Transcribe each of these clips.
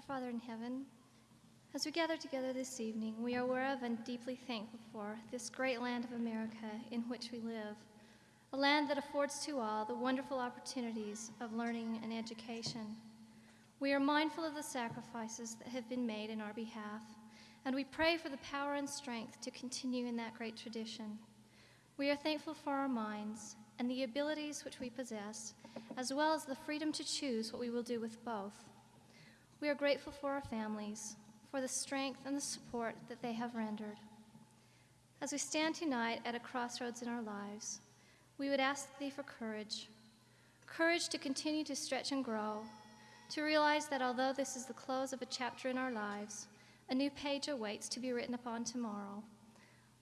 Our Father in heaven, as we gather together this evening, we are aware of and deeply thankful for this great land of America in which we live, a land that affords to all the wonderful opportunities of learning and education. We are mindful of the sacrifices that have been made in our behalf, and we pray for the power and strength to continue in that great tradition. We are thankful for our minds and the abilities which we possess, as well as the freedom to choose what we will do with both. We are grateful for our families, for the strength and the support that they have rendered. As we stand tonight at a crossroads in our lives, we would ask thee for courage courage to continue to stretch and grow, to realize that although this is the close of a chapter in our lives, a new page awaits to be written upon tomorrow.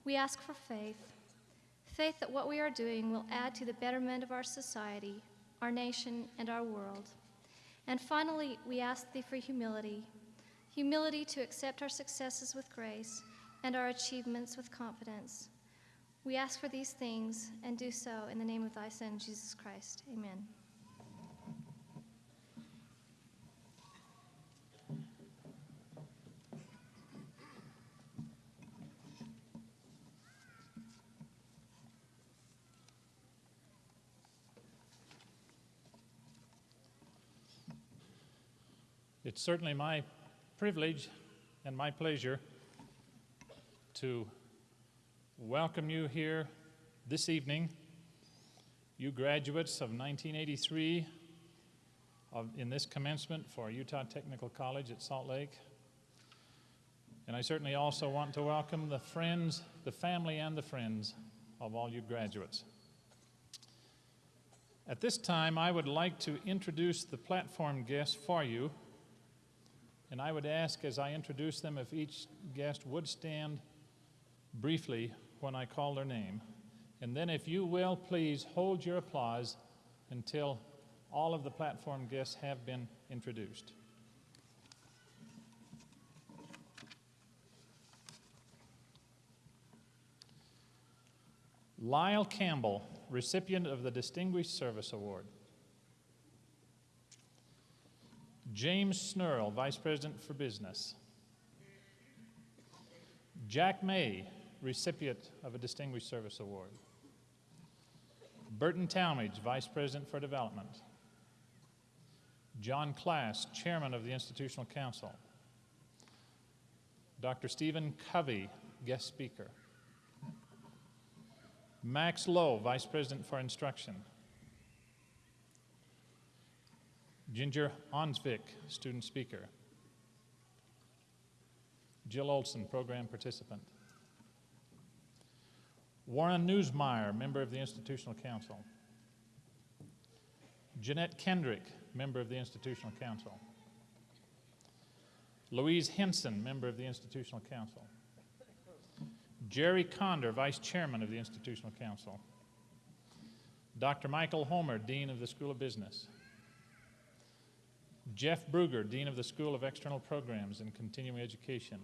We ask for faith faith that what we are doing will add to the betterment of our society, our nation, and our world. And finally, we ask thee for humility humility to accept our successes with grace and our achievements with confidence. We ask for these things and do so in the name of thy Son, Jesus Christ. Amen. It's certainly my privilege and my pleasure to welcome you here this evening, you graduates of 1983 of, in this commencement for Utah Technical College at Salt Lake. And I certainly also want to welcome the friends, the family, and the friends of all you graduates. At this time, I would like to introduce the platform guests for you and I would ask as I introduce them if each guest would stand briefly when I call their name. And then, if you will, please hold your applause until all of the platform guests have been introduced. Lyle Campbell, recipient of the Distinguished Service Award. James Snurl, Vice President for Business. Jack May, recipient of a Distinguished Service Award. Burton Talmage, Vice President for Development. John Class, Chairman of the Institutional Council. Dr. Stephen Covey, Guest Speaker. Max Lowe, Vice President for Instruction. Ginger Onsvik, student speaker. Jill Olson, program participant. Warren Newsmeyer, member of the Institutional Council. Jeanette Kendrick, member of the Institutional Council. Louise Henson, member of the Institutional Council. Jerry Conder, Vice Chairman of the Institutional Council. Dr. Michael Homer, Dean of the School of Business. Jeff Bruger, Dean of the School of External Programs and Continuing Education.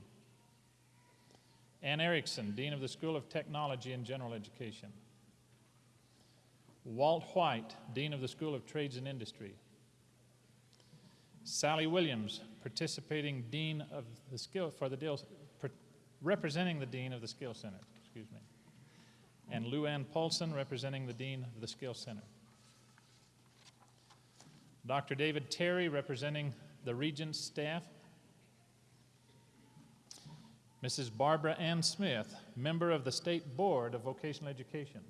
Ann Erickson, Dean of the School of Technology and General Education. Walt White, Dean of the School of Trades and Industry. Sally Williams, participating Dean of the Skill for the deal, representing the Dean of the Skill Center, excuse me. And Lou Ann Paulson, representing the Dean of the Skill Center. Dr. David Terry, representing the Regents staff. Mrs. Barbara Ann Smith, member of the State Board of Vocational Education.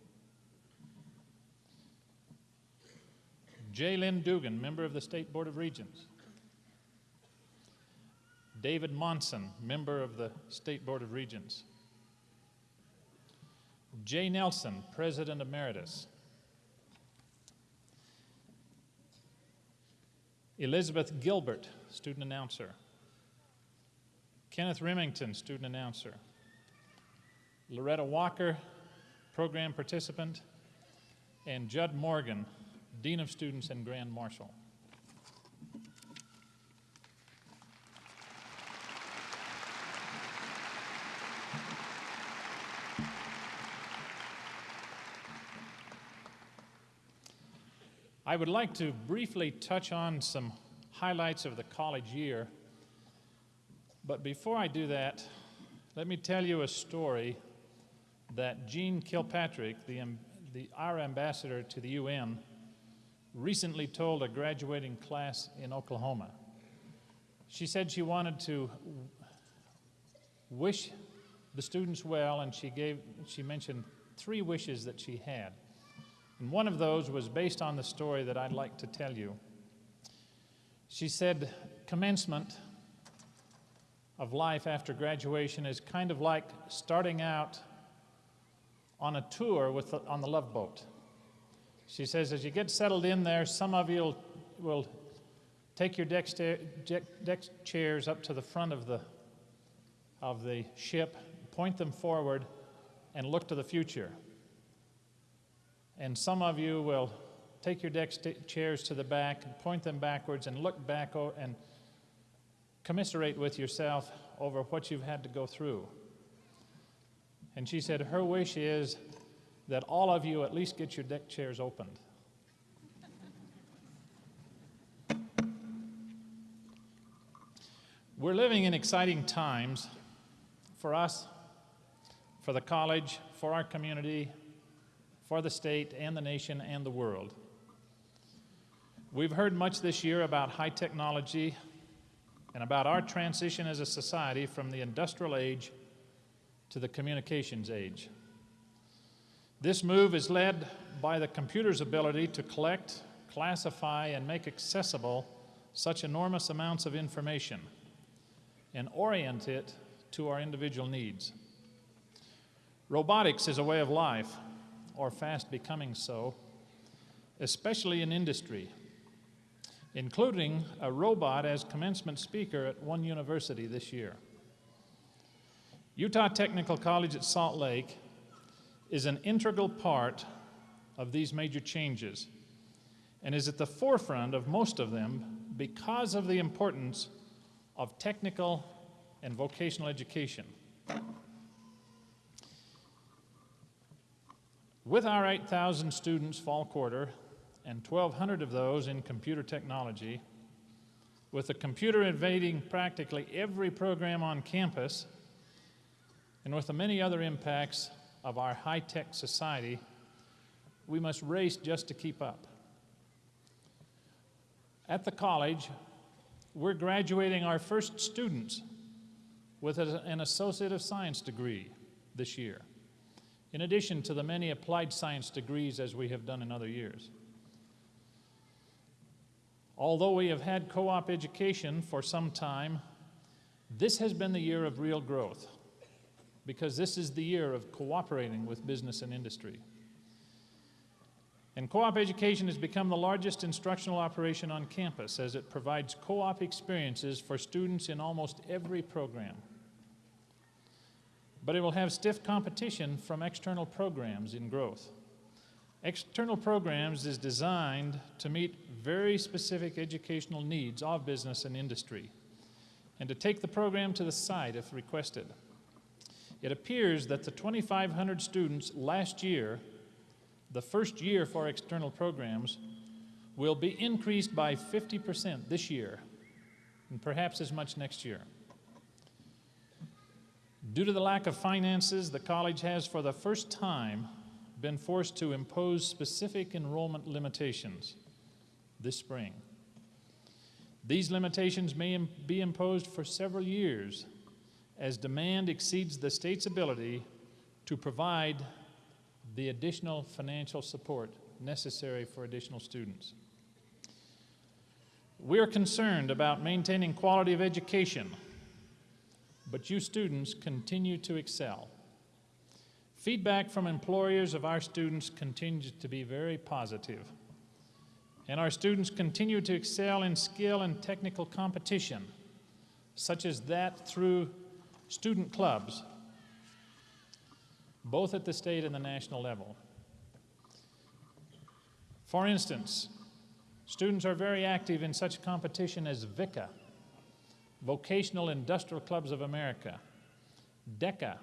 J. Lynn Dugan, member of the State Board of Regents. David Monson, member of the State Board of Regents. Jay Nelson, President Emeritus. Elizabeth Gilbert, student announcer. Kenneth Remington, student announcer. Loretta Walker, program participant. And Judd Morgan, Dean of Students and Grand Marshal. I would like to briefly touch on some highlights of the college year But before I do that, let me tell you a story that Jeane Kirkpatrick, the, the, our ambassador to the UN, recently told a graduating class in Oklahoma. She said she wanted to wish the students well, and she gave she mentioned three wishes that she had. And one of those was based on the story that I'd like to tell you. She said, commencement of life after graduation is kind of like starting out on a tour with the, on the love boat. She says, as you get settled in there, some of you will, take your deck, deck chairs up to the front of the, of the ship, point them forward, and look to the future. And some of you will take your deck chairs to the back, and point them backwards, and look back and commiserate with yourself over what you've had to go through. And she said her wish is that all of you at least get your deck chairs opened. We're living in exciting times for us, for the college, for our community, for the state and the nation and the world. We've heard much this year about high technology and about our transition as a society from the industrial age to the communications age. This move is led by the computer's ability to collect, classify, and make accessible such enormous amounts of information and orient it to our individual needs. Robotics is a way of life, or fast becoming so, especially in industry, including a robot as commencement speaker at one university this year. Utah Technical College at Salt Lake is an integral part of these major changes and is at the forefront of most of them because of the importance of technical and vocational education. With our 8,000 students fall quarter and 1,200 of those in computer technology, with the computer invading practically every program on campus, and with the many other impacts of our high tech society, we must race just to keep up. At the college, we're graduating our first students with an Associate of Science degree this year, in addition to the many applied science degrees as we have done in other years. Although we have had co op education for some time, this has been the year of real growth because this is the year of cooperating with business and industry. And co op education has become the largest instructional operation on campus as it provides co op experiences for students in almost every program. But it will have stiff competition from external programs in growth. External programs is designed to meet very specific educational needs of business and industry and to take the program to the site if requested. It appears that the 2,500 students last year, the first year for external programs, will be increased by 50% this year, and perhaps as much next year. Due to the lack of finances, the college has, for the first time, been forced to impose specific enrollment limitations this spring. These limitations may im- be imposed for several years as demand exceeds the state's ability to provide the additional financial support necessary for additional students. We are concerned about maintaining quality of education, but you students continue to excel. Feedback from employers of our students continues to be very positive, and our students continue to excel in skill and technical competition, such as that through student clubs, both at the state and the national level. For instance, students are very active in such competition as VICA, Vocational Industrial Clubs of America, DECA,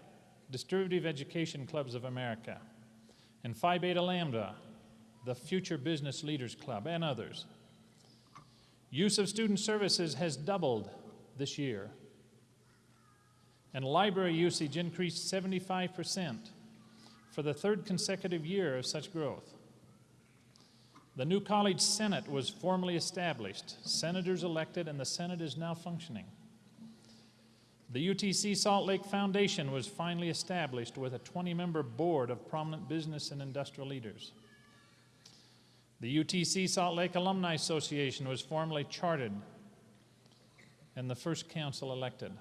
Distributive Education Clubs of America, and Phi Beta Lambda, the Future Business Leaders Club, and others. Use of student services has doubled this year and library usage increased 75% for the third consecutive year of such growth. The new college senate was formally established, senators elected, and the senate is now functioning. The UTC Salt Lake Foundation was finally established with a 20 member board of prominent business and industrial leaders. The UTC Salt Lake Alumni Association was formally chartered and the first council elected.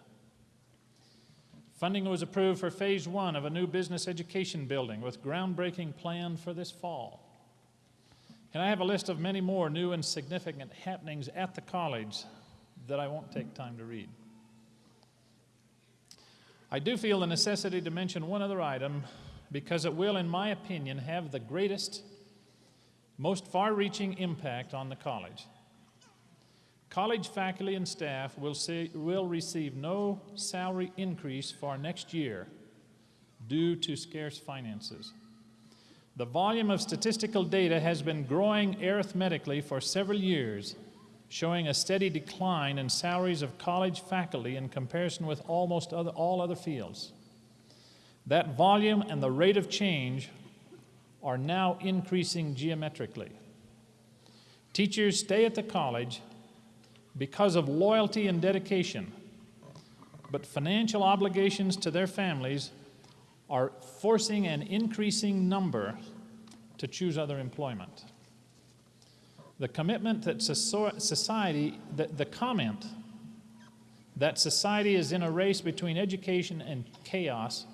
Funding was approved for phase one of a new business education building with groundbreaking planned for this fall. And I have a list of many more new and significant happenings at the college that I won't take time to read. I do feel the necessity to mention one other item because it will, in my opinion, have the greatest, most far reaching impact on the college. College faculty and staff will, see, will receive no salary increase for next year due to scarce finances. The volume of statistical data has been growing arithmetically for several years, showing a steady decline in salaries of college faculty in comparison with almost other, all other fields. That volume and the rate of change are now increasing geometrically. Teachers stay at the college because of loyalty and dedication, but financial obligations to their families are forcing an increasing number to choose other employment. The commitment that society, the, the comment that society is in a race between education and chaos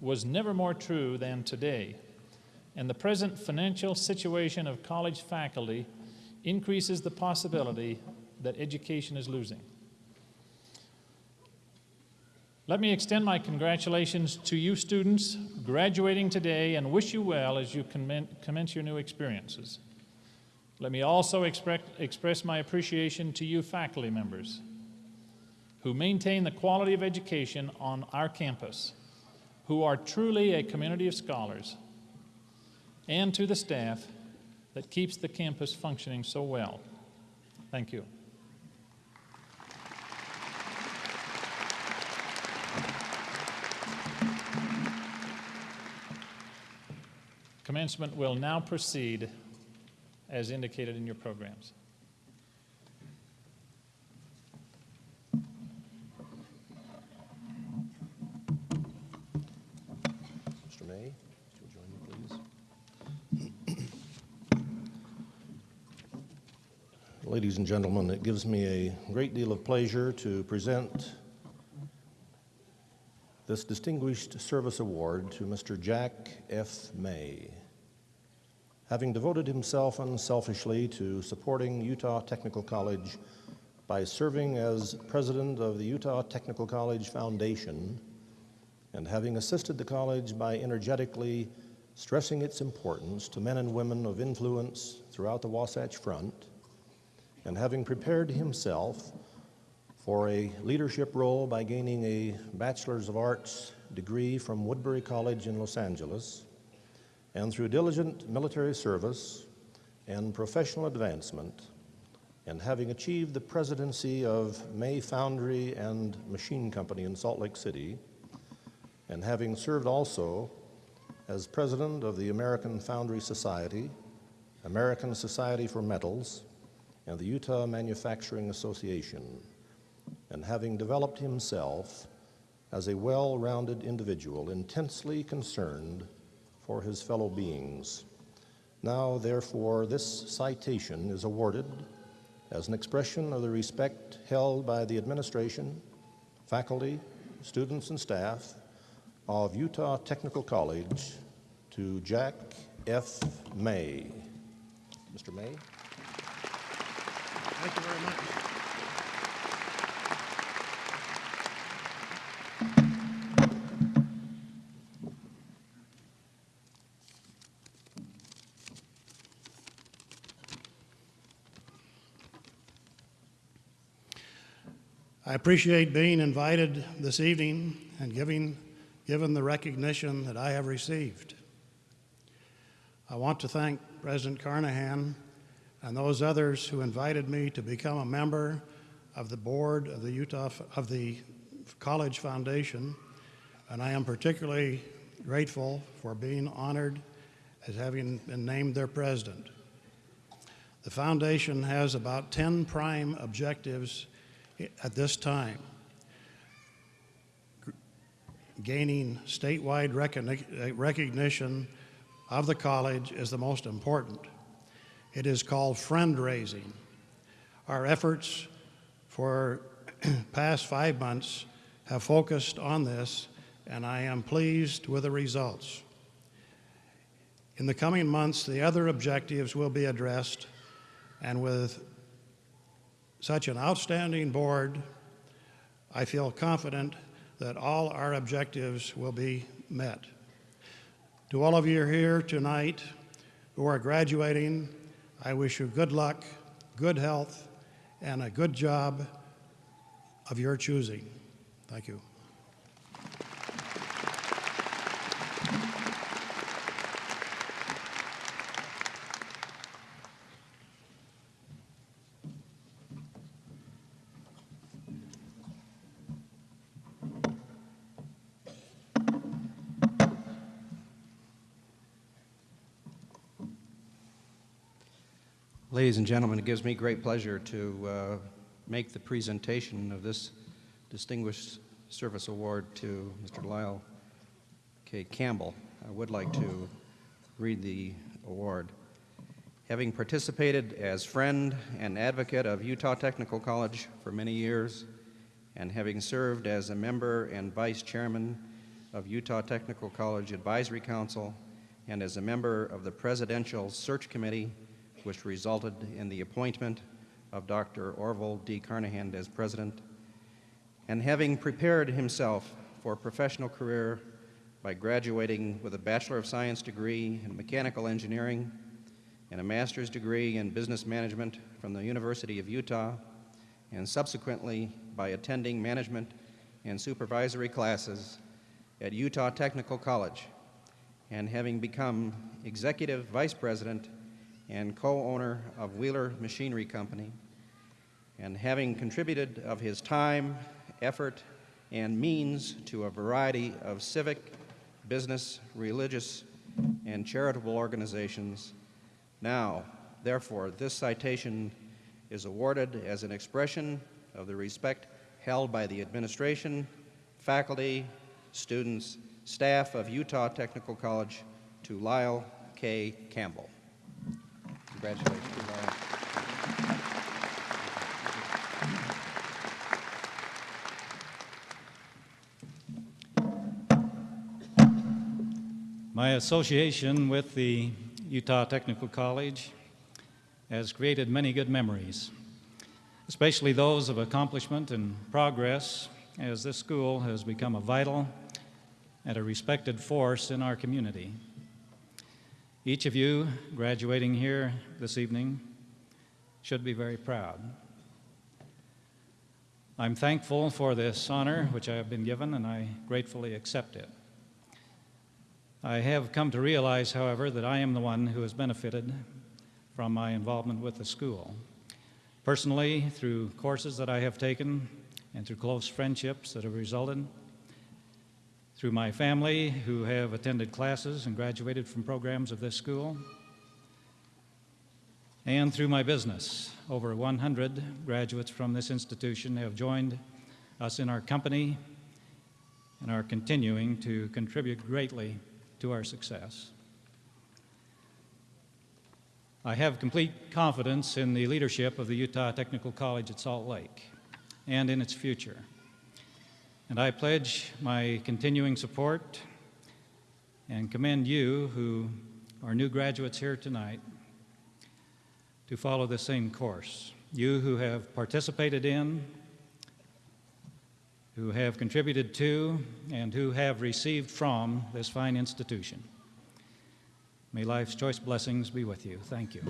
was never more true than today. And the present financial situation of college faculty increases the possibility that education is losing. Let me extend my congratulations to you students graduating today and wish you well as you commence your new experiences. Let me also express, my appreciation to you faculty members who maintain the quality of education on our campus, who are truly a community of scholars, and to the staff that keeps the campus functioning so well. Thank you. Commencement will now proceed as indicated in your programs. Mr. May, if you'll join me, please. Ladies and gentlemen, it gives me a great deal of pleasure to present this Distinguished Service Award to Mr. Jack F. May. Having devoted himself unselfishly to supporting Utah Technical College by serving as president of the Utah Technical College Foundation, and having assisted the college by energetically stressing its importance to men and women of influence throughout the Wasatch Front, and having prepared himself for a leadership role by gaining a Bachelor's of Arts degree from Woodbury College in Los Angeles, and through diligent military service and professional advancement, and having achieved the presidency of May Foundry and Machine Company in Salt Lake City, and having served also as president of the American Foundry Society, American Society for Metals, and the Utah Manufacturing Association and having developed himself as a well rounded individual, intensely concerned for his fellow beings. Now, therefore, this citation is awarded as an expression of the respect held by the administration, faculty, students, and staff of Utah Technical College to Jack F. May. Mr. May. Thank you very much. I appreciate being invited this evening and giving, given the recognition that I have received. I want to thank President Carnahan and those others who invited me to become a member of the board of the Utah of the College Foundation, and I am particularly grateful for being honored as having been named their president. The foundation has about 10 prime objectives at this time. Gaining statewide recogni- recognition of the college is the most important. It is called friend raising. Our efforts for past five months have focused on this, and I am pleased with the results. In the coming months, the other objectives will be addressed, and with such an outstanding board, I feel confident that all our objectives will be met. To all of you here tonight who are graduating, I wish you good luck, good health, and a good job of your choosing. Thank you. Ladies and gentlemen, it gives me great pleasure to uh, make the presentation of this Distinguished Service Award to Mr. Lyle K. Campbell. I would like to read the award. Having participated as friend and advocate of Utah Technical College for many years, and having served as a member and vice chairman of Utah Technical College Advisory Council, and as a member of the Presidential Search Committee, which resulted in the appointment of Dr. Orville D. Carnahan as president, and having prepared himself for a professional career by graduating with a Bachelor of Science degree in Mechanical Engineering and a Master's degree in Business Management from the University of Utah, and subsequently by attending management and supervisory classes at Utah Technical College, and having become Executive Vice President and co-owner of Wheeler Machinery Company, and having contributed of his time, effort, and means to a variety of civic, business, religious, and charitable organizations. Now, therefore, this citation is awarded as an expression of the respect held by the administration, faculty, students, staff of Utah Technical College to Lyle K. Campbell. Congratulations. My association with the Utah Technical College has created many good memories, especially those of accomplishment and progress, as this school has become a vital and a respected force in our community. Each of you graduating here this evening should be very proud. I'm thankful for this honor which I have been given, and I gratefully accept it. I have come to realize, however, that I am the one who has benefited from my involvement with the school. Personally, through courses that I have taken and through close friendships that have resulted, through my family who have attended classes and graduated from programs of this school, and through my business. Over 100 graduates from this institution have joined us in our company and are continuing to contribute greatly to our success. I have complete confidence in the leadership of the Utah Technical College at Salt Lake and in its future. And I pledge my continuing support and commend you, who are new graduates here tonight, to follow the same course. You who have participated in, who have contributed to, and who have received from this fine institution. May life's choice blessings be with you. Thank you.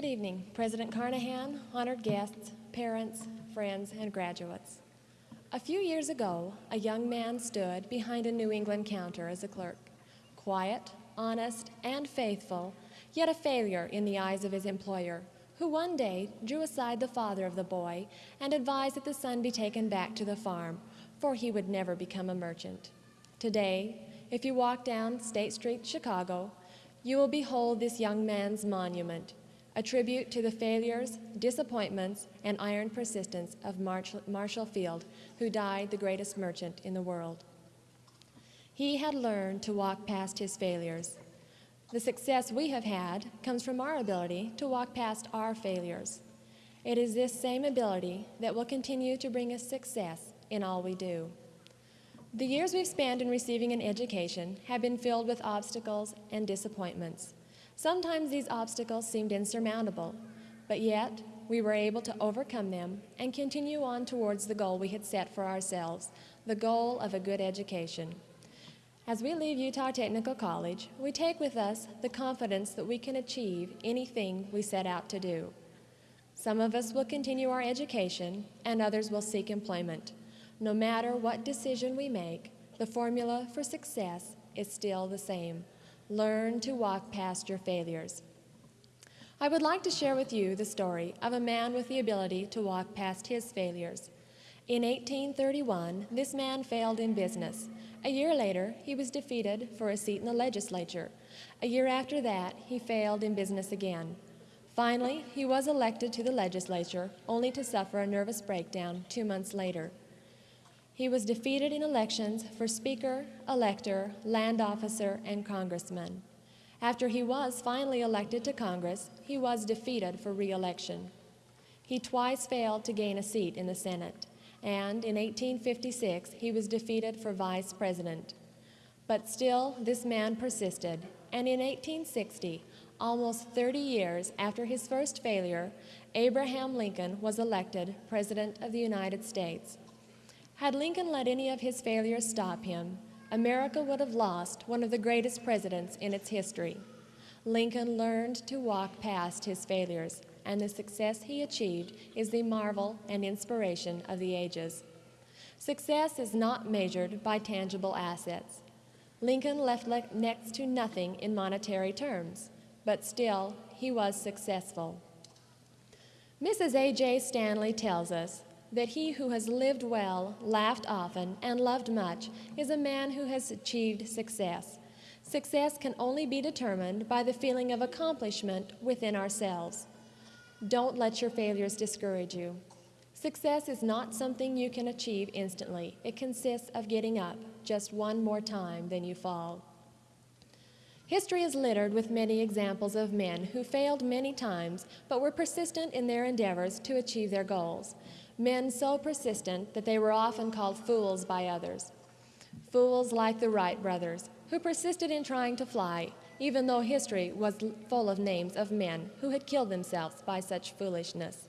Good evening, President Carnahan, honored guests, parents, friends, and graduates. A few years ago, a young man stood behind a New England counter as a clerk. quiet, honest, and faithful, yet a failure in the eyes of his employer, who one day drew aside the father of the boy and advised that the son be taken back to the farm, for he would never become a merchant. Today, if you walk down State Street, Chicago, you will behold this young man's monument, a tribute to the failures, disappointments, and iron persistence of Marshall Field, who died the greatest merchant in the world. He had learned to walk past his failures. The success we have had comes from our ability to walk past our failures. It is this same ability that will continue to bring us success in all we do. The years we've spent in receiving an education have been filled with obstacles and disappointments. Sometimes these obstacles seemed insurmountable, but yet we were able to overcome them and continue on towards the goal we had set for ourselves the goal of a good education. As we leave Utah Technical College, we take with us the confidence that we can achieve anything we set out to do. Some of us will continue our education, and others will seek employment. No matter what decision we make, the formula for success is still the same. Learn to walk past your failures. I would like to share with you the story of a man with the ability to walk past his failures. In 1831, this man failed in business. A year later, he was defeated for a seat in the legislature. A year after that, he failed in business again. Finally, he was elected to the legislature, only to suffer a nervous breakdown two months later. He was defeated in elections for Speaker, Elector, Land Officer, and Congressman. After he was finally elected to Congress, he was defeated for re election. He twice failed to gain a seat in the Senate, and in 1856 he was defeated for vice president. But still, this man persisted, and in 1860, almost 30 years after his first failure, Abraham Lincoln was elected President of the United States. Had Lincoln let any of his failures stop him, America would have lost one of the greatest presidents in its history. Lincoln learned to walk past his failures, and the success he achieved is the marvel and inspiration of the ages. Success is not measured by tangible assets. Lincoln left le- next to nothing in monetary terms, but still, he was successful. Mrs. A.J. Stanley tells us that he who has lived well, laughed often, and loved much is a man who has achieved success. Success can only be determined by the feeling of accomplishment within ourselves. Don't let your failures discourage you. Success is not something you can achieve instantly. It consists of getting up just one more time than you fall. History is littered with many examples of men who failed many times but were persistent in their endeavors to achieve their goals. Men so persistent that they were often called fools by others. Fools like the Wright brothers, who persisted in trying to fly, even though history was full of names of men who had killed themselves by such foolishness.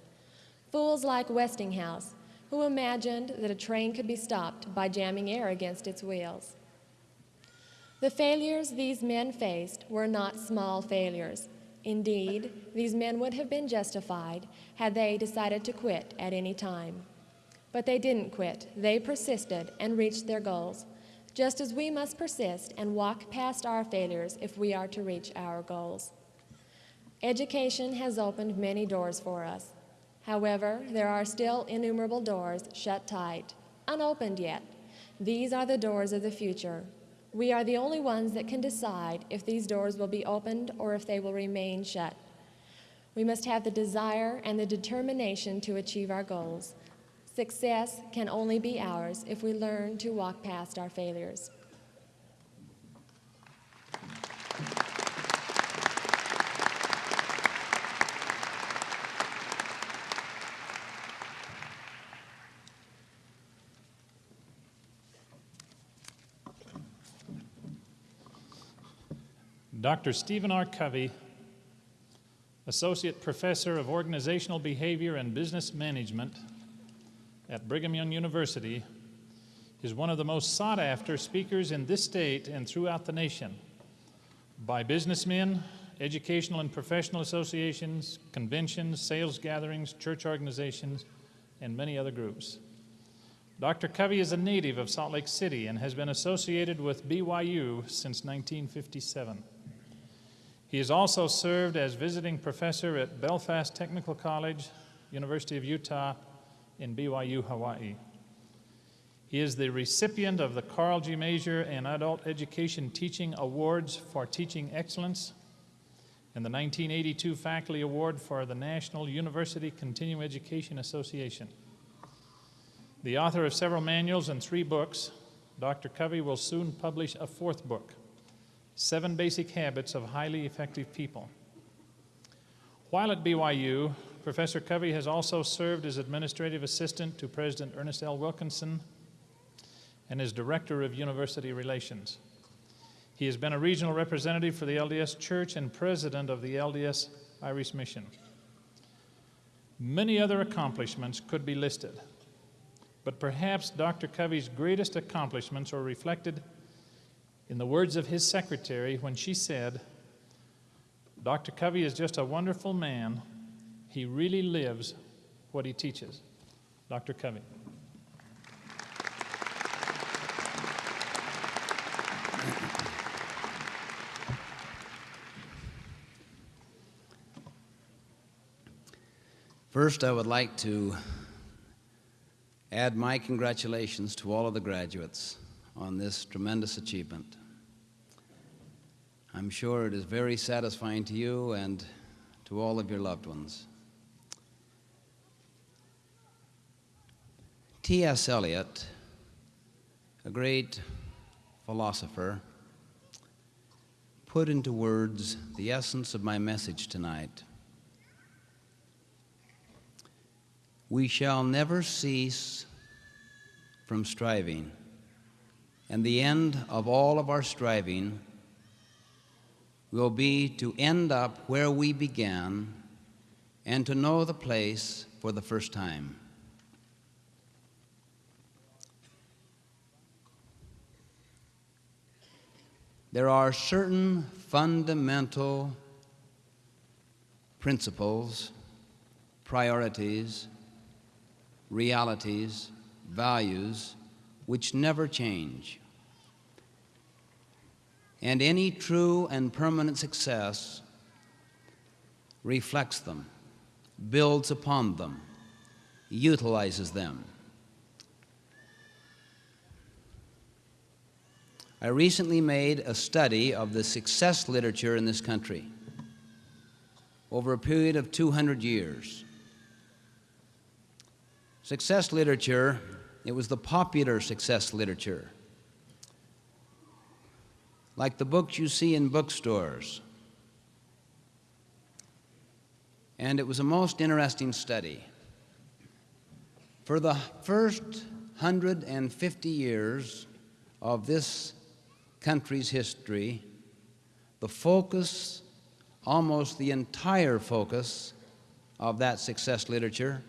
Fools like Westinghouse, who imagined that a train could be stopped by jamming air against its wheels. The failures these men faced were not small failures. Indeed, these men would have been justified had they decided to quit at any time. But they didn't quit. They persisted and reached their goals, just as we must persist and walk past our failures if we are to reach our goals. Education has opened many doors for us. However, there are still innumerable doors shut tight, unopened yet. These are the doors of the future. We are the only ones that can decide if these doors will be opened or if they will remain shut. We must have the desire and the determination to achieve our goals. Success can only be ours if we learn to walk past our failures. Dr. Stephen R. Covey, Associate Professor of Organizational Behavior and Business Management at Brigham Young University, is one of the most sought after speakers in this state and throughout the nation by businessmen, educational and professional associations, conventions, sales gatherings, church organizations, and many other groups. Dr. Covey is a native of Salt Lake City and has been associated with BYU since 1957. He has also served as visiting professor at Belfast Technical College, University of Utah, in BYU, Hawaii. He is the recipient of the Karl G. Maeser and Adult Education Teaching Awards for Teaching Excellence and the 1982 Faculty Award for the National University Continuing Education Association. The author of several manuals and three books, Dr. Covey will soon publish a fourth book, Seven Basic Habits of Highly Effective People. While at BYU, Professor Covey has also served as administrative assistant to President Ernest L. Wilkinson and as director of university relations. He has been a regional representative for the LDS Church and president of the LDS Irish Mission. Many other accomplishments could be listed, but perhaps Dr. Covey's greatest accomplishments are reflected in the words of his secretary when she said, Dr. Covey is just a wonderful man. He really lives what he teaches. Dr. Covey. First, I would like to add my congratulations to all of the graduates on this tremendous achievement. I'm sure it is very satisfying to you and to all of your loved ones. T.S. Eliot, a great philosopher, put into words the essence of my message tonight. We shall never cease from striving, and the end of all of our striving will be to end up where we began and to know the place for the first time. There are certain fundamental principles, priorities, realities, values, which never change. And any true and permanent success reflects them, builds upon them, utilizes them. I recently made a study of the success literature in this country over a period of 200 years. Success literature, it was the popular success literature, like the books you see in bookstores. And it was a most interesting study. For the first 150 years of this country's history, the focus, almost the entire focus of that success literature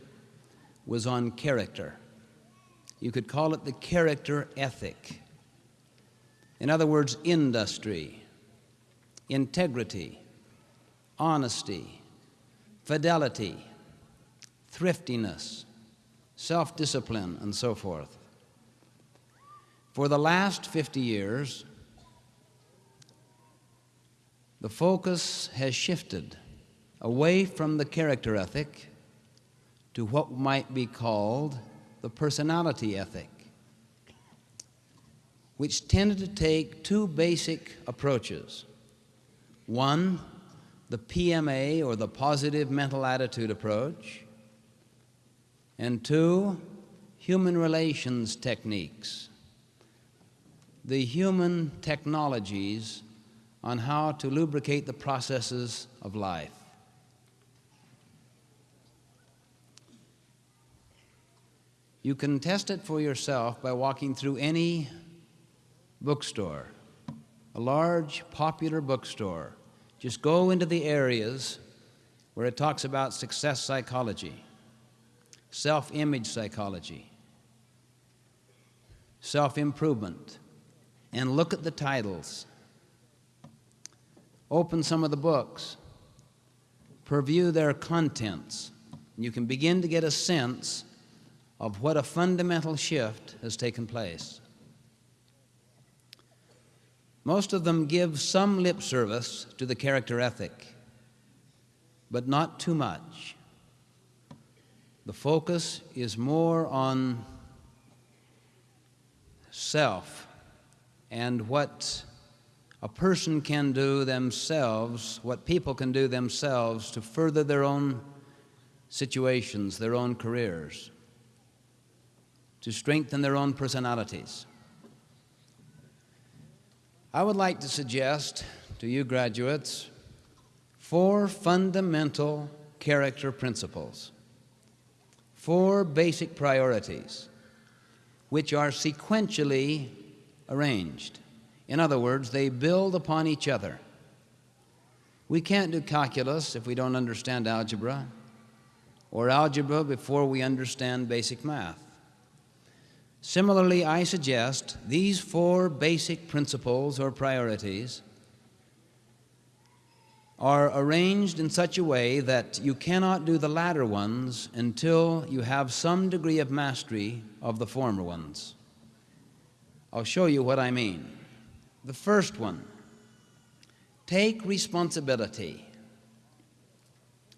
was on character. You could call it the character ethic. In other words, industry, integrity, honesty, fidelity, thriftiness, self discipline, and so forth. For the last 50 years, the focus has shifted away from the character ethic to what might be called the personality ethic, which tended to take two basic approaches. One, the PMA or the positive mental attitude approach, and two, human relations techniques, the human technologies on how to lubricate the processes of life. You can test it for yourself by walking through any bookstore, a large, popular bookstore. Just go into the areas where it talks about success psychology, self image psychology, self improvement, and look at the titles. Open some of the books, preview their contents. and You can begin to get a sense of what a fundamental shift has taken place. Most of them give some lip service to the character ethic, but not too much. The focus is more on self and what a person can do themselves, what people can do themselves to further their own situations, their own careers, to strengthen their own personalities. I would like to suggest to you graduates four fundamental character principles, four basic priorities, which are sequentially arranged. In other words, they build upon each other. We can't do calculus if we don't understand algebra, or algebra before we understand basic math. Similarly, I suggest these four basic principles or priorities are arranged in such a way that you cannot do the latter ones until you have some degree of mastery of the former ones. I'll show you what I mean. The first one take responsibility,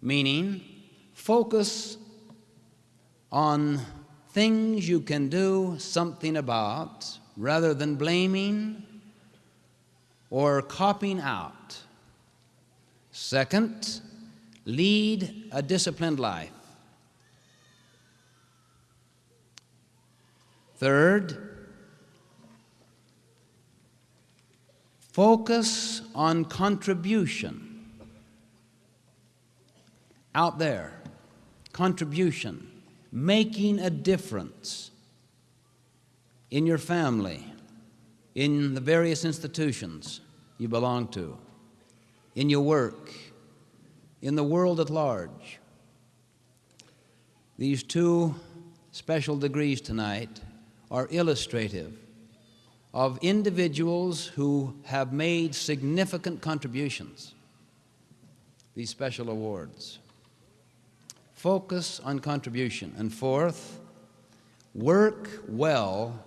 meaning focus on things you can do something about rather than blaming or copying out. Second, lead a disciplined life. Third, focus on contribution out there, contribution making a difference in your family, in the various institutions you belong to, in your work, in the world at large. These two special degrees tonight are illustrative of individuals who have made significant contributions, these special awards. Focus on contribution. And fourth, work well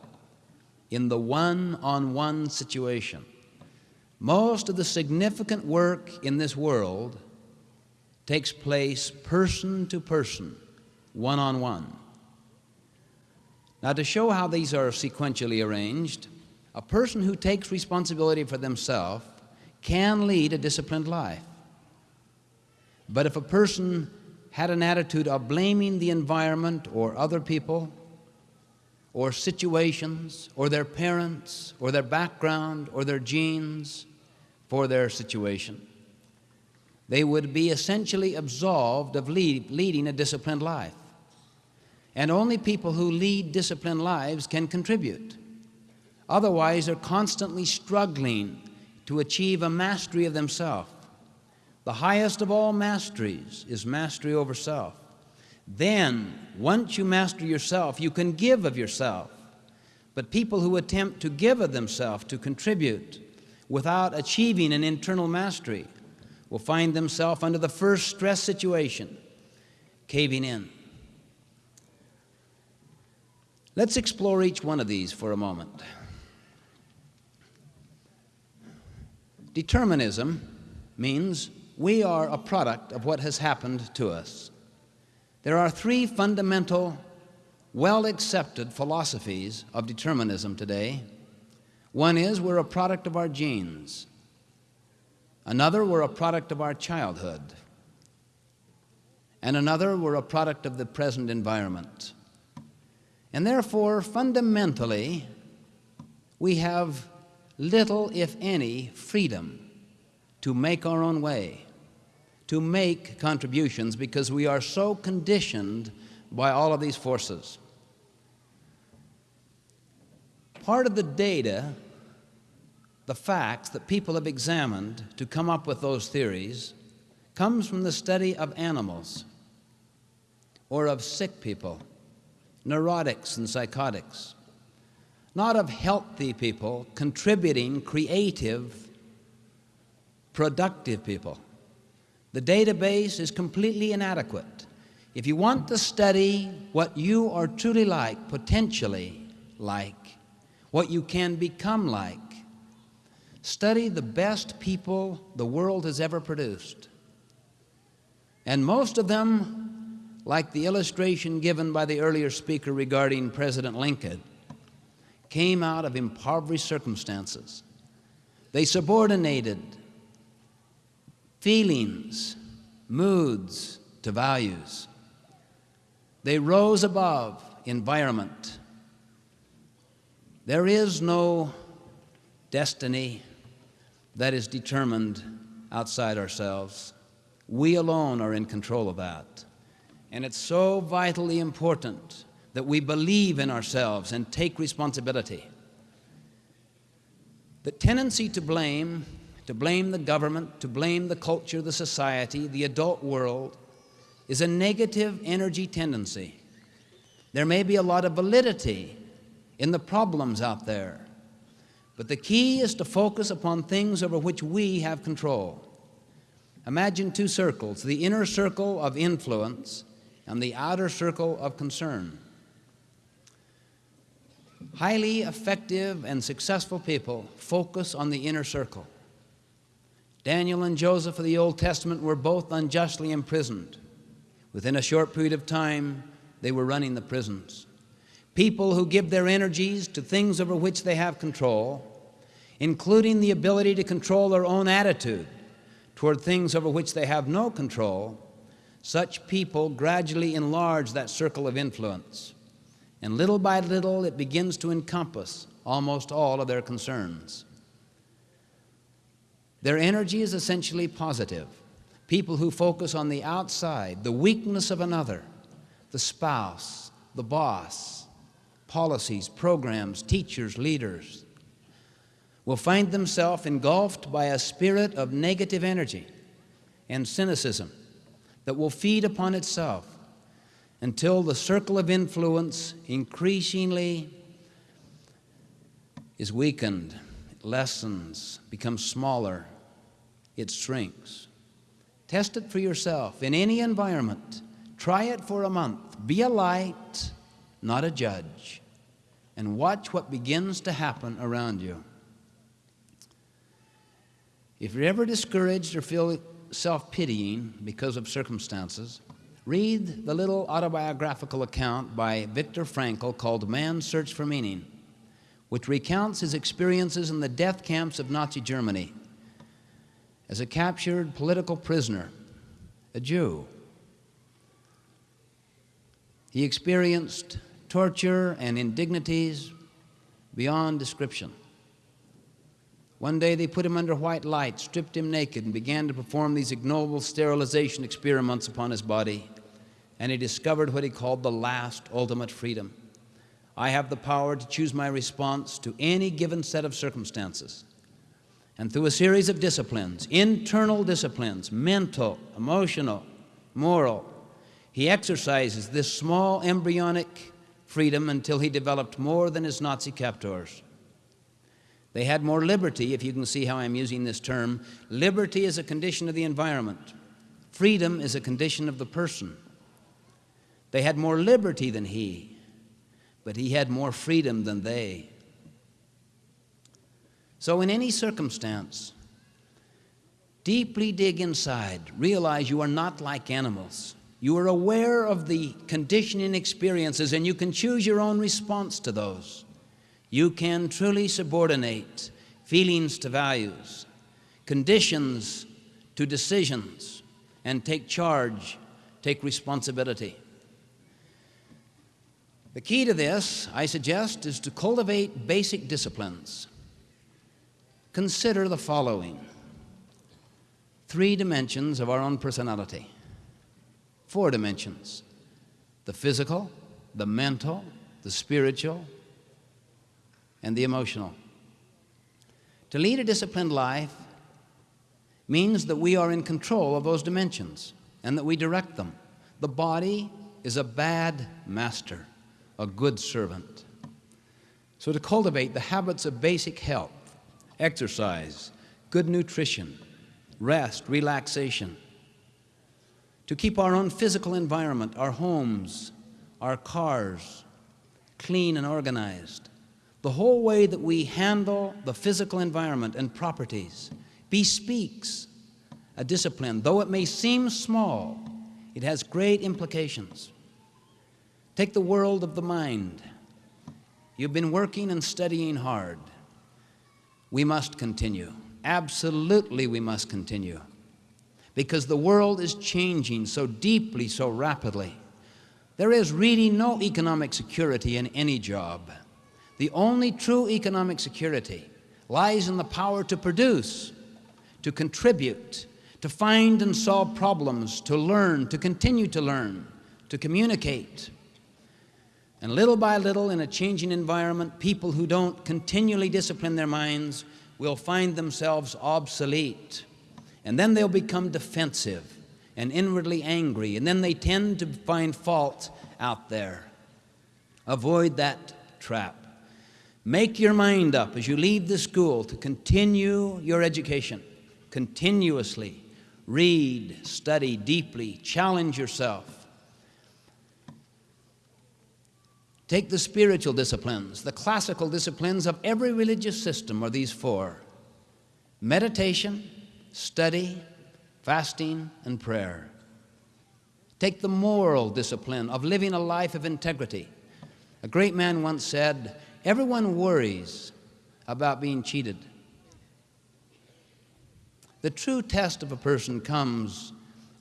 in the one on one situation. Most of the significant work in this world takes place person to person, one on one. Now, to show how these are sequentially arranged, a person who takes responsibility for themselves can lead a disciplined life. But if a person had an attitude of blaming the environment or other people or situations or their parents or their background or their genes for their situation. They would be essentially absolved of lead, leading a disciplined life. And only people who lead disciplined lives can contribute. Otherwise, they're constantly struggling to achieve a mastery of themselves the highest of all masteries is mastery over self. Then, once you master yourself, you can give of yourself. But people who attempt to give of themselves, to contribute, without achieving an internal mastery, will find themselves under the first stress situation, caving in. Let's explore each one of these for a moment. Determinism means we are a product of what has happened to us. There are three fundamental, well accepted philosophies of determinism today. One is we're a product of our genes, another, we're a product of our childhood, and another, we're a product of the present environment. And therefore, fundamentally, we have little, if any, freedom to make our own way to make contributions because we are so conditioned by all of these forces. Part of the data, the facts that people have examined to come up with those theories, comes from the study of animals or of sick people, neurotics and psychotics, not of healthy people contributing, creative, productive people. The database is completely inadequate. If you want to study what you are truly like, potentially like, what you can become like, study the best people the world has ever produced. And most of them, like the illustration given by the earlier speaker regarding President Lincoln, came out of impoverished circumstances. They subordinated feelings, moods to values. They rose above environment. There is no destiny that is determined outside ourselves. We alone are in control of that. And it's so vitally important that we believe in ourselves and take responsibility. The tendency to blame, to blame the government, to blame the culture, the society, the adult world, is a negative energy tendency. There may be a lot of validity in the problems out there, but the key is to focus upon things over which we have control. Imagine two circles the inner circle of influence and the outer circle of concern. Highly effective and successful people focus on the inner circle. Daniel and Joseph of the Old Testament were both unjustly imprisoned. Within a short period of time, they were running the prisons. People who give their energies to things over which they have control, including the ability to control their own attitude toward things over which they have no control, such people gradually enlarge that circle of influence. And little by little, it begins to encompass almost all of their concerns. Their energy is essentially positive. People who focus on the outside, the weakness of another, the spouse, the boss, policies, programs, teachers, leaders, will find themselves engulfed by a spirit of negative energy and cynicism that will feed upon itself until the circle of influence increasingly is weakened, lessens, becomes smaller, it shrinks. Test it for yourself in any environment. Try it for a month. Be a light, not a judge, and watch what begins to happen around you. If you're ever discouraged or feel self pitying because of circumstances, read the little autobiographical account by Viktor Frankl called Man's Search for Meaning, which recounts his experiences in the death camps of Nazi Germany as a captured political prisoner, a Jew. He experienced torture and indignities beyond description. One day they put him under white light, stripped him naked, and began to perform these ignoble sterilization experiments upon his body. And he discovered what he called the last ultimate freedom. I have the power to choose my response to any given set of circumstances. And through a series of disciplines, internal disciplines, mental, emotional, moral, he exercises this small embryonic freedom until he developed more than his Nazi captors. They had more liberty, if you can see how I'm using this term. Liberty is a condition of the environment, freedom is a condition of the person. They had more liberty than he, but he had more freedom than they. So, in any circumstance, deeply dig inside, realize you are not like animals. You are aware of the conditioning experiences, and you can choose your own response to those. You can truly subordinate feelings to values, conditions to decisions, and take charge, take responsibility. The key to this, I suggest, is to cultivate basic disciplines. Consider the following three dimensions of our own personality, four dimensions the physical, the mental, the spiritual, and the emotional. To lead a disciplined life means that we are in control of those dimensions and that we direct them. The body is a bad master, a good servant. So, to cultivate the habits of basic health, exercise, good nutrition, rest, relaxation, to keep our own physical environment, our homes, our cars, clean and organized. The whole way that we handle the physical environment and properties bespeaks a discipline. Though it may seem small, it has great implications. Take the world of the mind. You've been working and studying hard. We must continue. Absolutely, we must continue. Because the world is changing so deeply, so rapidly. There is really no economic security in any job. The only true economic security lies in the power to produce, to contribute, to find and solve problems, to learn, to continue to learn, to communicate. And little by little, in a changing environment, people who don't continually discipline their minds will find themselves obsolete. And then they'll become defensive and inwardly angry, and then they tend to find fault out there. Avoid that trap. Make your mind up as you leave the school to continue your education continuously. Read, study deeply, challenge yourself. Take the spiritual disciplines. The classical disciplines of every religious system are these four meditation, study, fasting, and prayer. Take the moral discipline of living a life of integrity. A great man once said, Everyone worries about being cheated. The true test of a person comes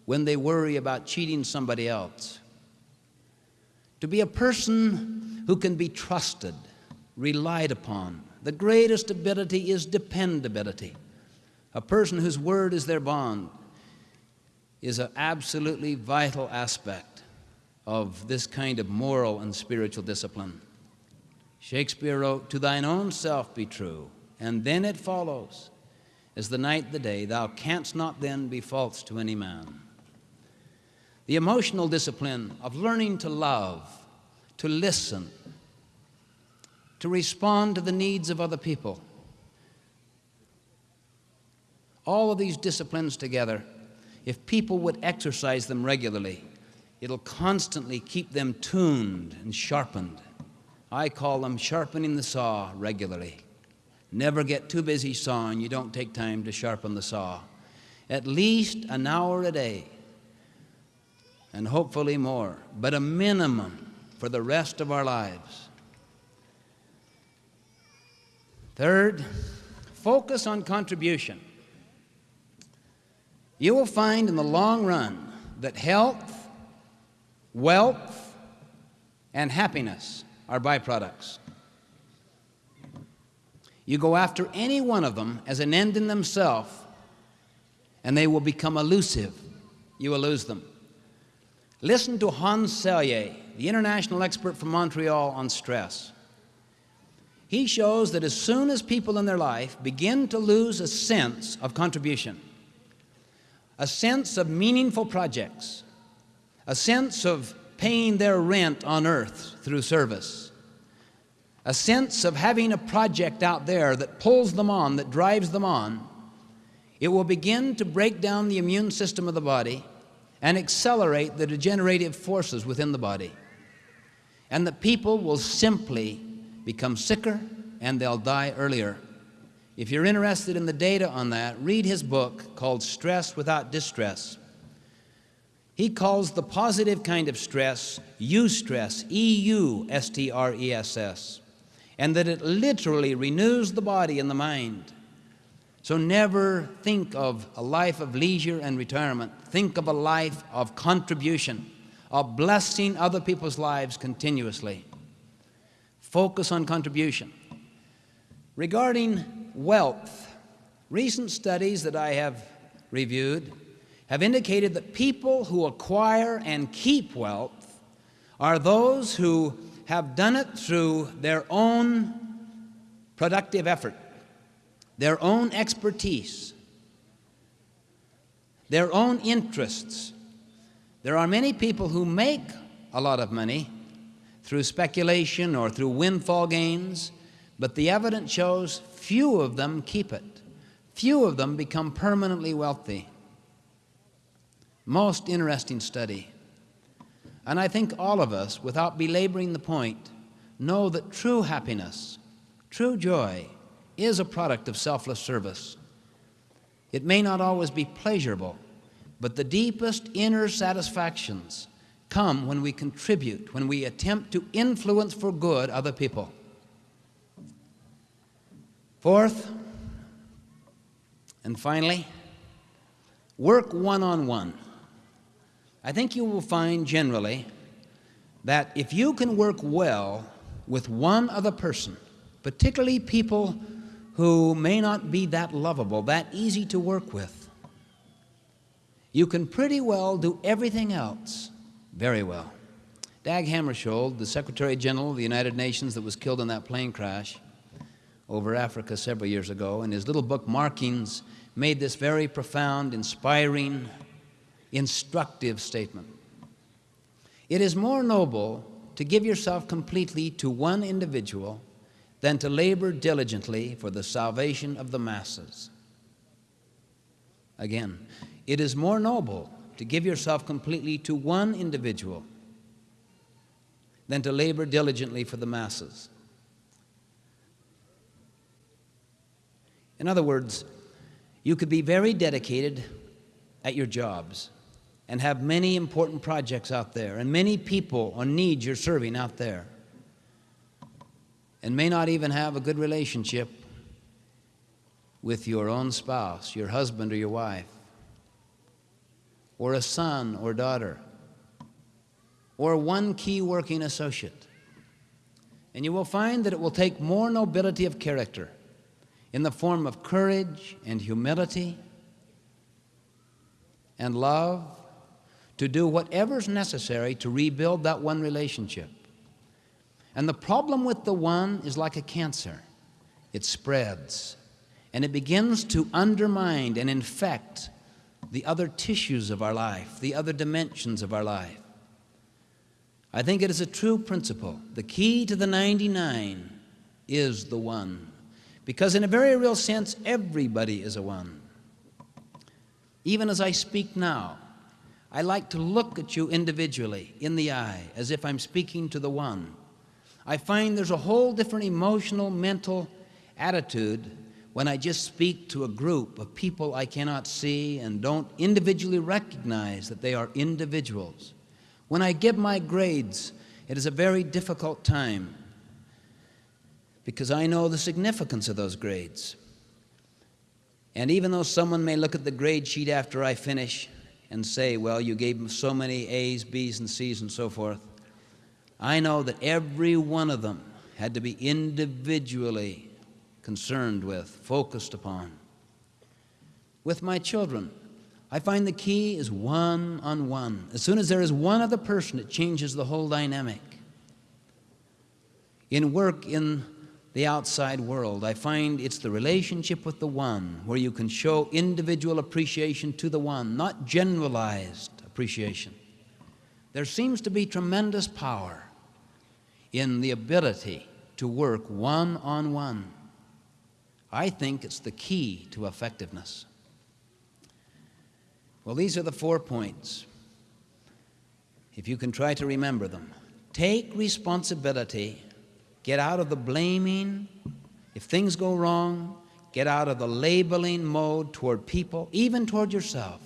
when they worry about cheating somebody else. To be a person who can be trusted, relied upon, the greatest ability is dependability. A person whose word is their bond is an absolutely vital aspect of this kind of moral and spiritual discipline. Shakespeare wrote, To thine own self be true, and then it follows, as the night the day, thou canst not then be false to any man. The emotional discipline of learning to love, to listen, to respond to the needs of other people. All of these disciplines together, if people would exercise them regularly, it'll constantly keep them tuned and sharpened. I call them sharpening the saw regularly. Never get too busy sawing, you don't take time to sharpen the saw. At least an hour a day, and hopefully more, but a minimum for the rest of our lives. Third, focus on contribution. You will find in the long run that health, wealth, and happiness are byproducts. You go after any one of them as an end in themselves, and they will become elusive. You will lose them. Listen to Hans Selye, the international expert from Montreal on stress. He shows that as soon as people in their life begin to lose a sense of contribution, a sense of meaningful projects, a sense of paying their rent on earth through service, a sense of having a project out there that pulls them on, that drives them on, it will begin to break down the immune system of the body and accelerate the degenerative forces within the body. And the people will simply become sicker and they'll die earlier. If you're interested in the data on that, read his book called Stress Without Distress. He calls the positive kind of stress eustress, E U S T R E S S, and that it literally renews the body and the mind. So never think of a life of leisure and retirement. Think of a life of contribution, of blessing other people's lives continuously. Focus on contribution. Regarding wealth, recent studies that I have reviewed have indicated that people who acquire and keep wealth are those who have done it through their own productive effort, their own expertise, their own interests. There are many people who make a lot of money through speculation or through windfall gains, but the evidence shows few of them keep it. Few of them become permanently wealthy. Most interesting study. And I think all of us, without belaboring the point, know that true happiness, true joy, is a product of selfless service. It may not always be pleasurable, but the deepest inner satisfactions come when we contribute, when we attempt to influence for good other people. Fourth, and finally, work one on one. I think you will find generally that if you can work well with one other person, particularly people who may not be that lovable, that easy to work with, you can pretty well do everything else very well. Dag Hammarskjöld, the Secretary General of the United Nations that was killed in that plane crash over Africa several years ago, in his little book Markings, made this very profound, inspiring, instructive statement. It is more noble to give yourself completely to one individual than to labor diligently for the salvation of the masses. Again, it is more noble to give yourself completely to one individual than to labor diligently for the masses. In other words, you could be very dedicated at your jobs and have many important projects out there and many people or needs you're serving out there and may not even have a good relationship with your own spouse, your husband or your wife, or a son or daughter, or one key working associate. And you will find that it will take more nobility of character in the form of courage and humility and love to do whatever's necessary to rebuild that one relationship. And the problem with the one is like a cancer it spreads and it begins to undermine and infect the other tissues of our life, the other dimensions of our life. I think it is a true principle. The key to the 99 is the one. Because, in a very real sense, everybody is a one. Even as I speak now, I like to look at you individually in the eye as if I'm speaking to the one. I find there's a whole different emotional, mental attitude when I just speak to a group of people I cannot see and don't individually recognize that they are individuals. When I give my grades, it is a very difficult time because I know the significance of those grades. And even though someone may look at the grade sheet after I finish and say, well, you gave them so many A's, B's, and C's and so forth, I know that every one of them had to be individually concerned with, focused upon. With my children, I find the key is one on one. As soon as there is one other person, it changes the whole dynamic. In work in the outside world, I find it's the relationship with the one where you can show individual appreciation to the one, not generalized appreciation. There seems to be tremendous power in the ability to work one on one. I think it's the key to effectiveness. Well, these are the four points. If you can try to remember them, take responsibility, get out of the blaming. If things go wrong, get out of the labeling mode toward people, even toward yourself.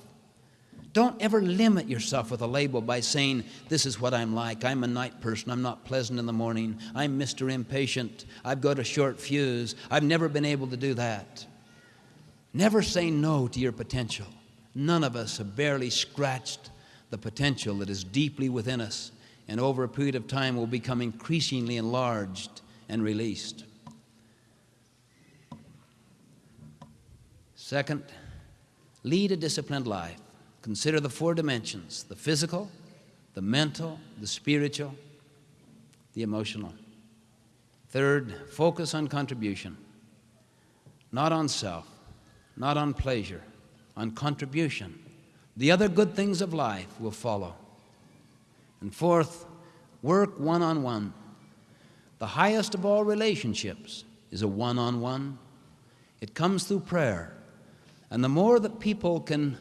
Don't ever limit yourself with a label by saying, This is what I'm like. I'm a night person. I'm not pleasant in the morning. I'm Mr. Impatient. I've got a short fuse. I've never been able to do that. Never say no to your potential. None of us have barely scratched the potential that is deeply within us and over a period of time will become increasingly enlarged and released. Second, lead a disciplined life. Consider the four dimensions the physical, the mental, the spiritual, the emotional. Third, focus on contribution, not on self, not on pleasure, on contribution. The other good things of life will follow. And fourth, work one on one. The highest of all relationships is a one on one. It comes through prayer. And the more that people can